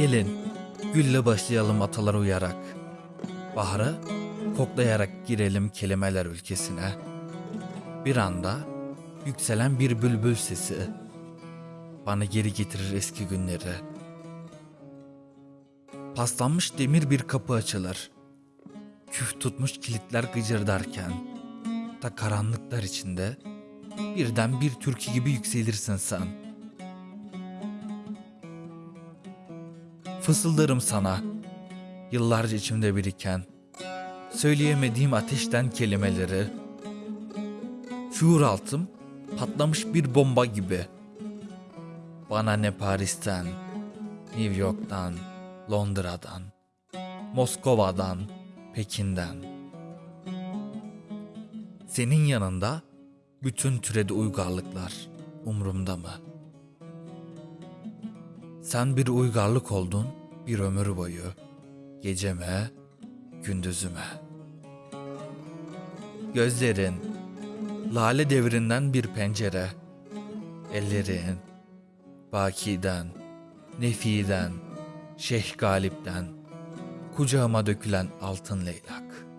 Gelin, gülle başlayalım atalar uyarak. Bahara koklayarak girelim kelimeler ülkesine. Bir anda yükselen bir bülbül sesi bana geri getirir eski günleri. Paslanmış demir bir kapı açılır. Küf tutmuş kilitler gıcırdarken ta karanlıklar içinde birden bir türkü gibi yükselirsin sen. Fısıldarım sana yıllarca içimde biriken söyleyemediğim ateşten kelimeleri. Şuur altım patlamış bir bomba gibi. Bana ne Paris'ten, New York'tan, Londra'dan, Moskova'dan, Pekin'den. Senin yanında bütün türedi uygarlıklar umrumda mı? Sen bir uygarlık oldun bir ömür boyu. Geceme, gündüzüme. Gözlerin, lale devrinden bir pencere. Ellerin, Baki'den, Nefi'den, Şeyh Galip'ten, kucağıma dökülen altın leylak.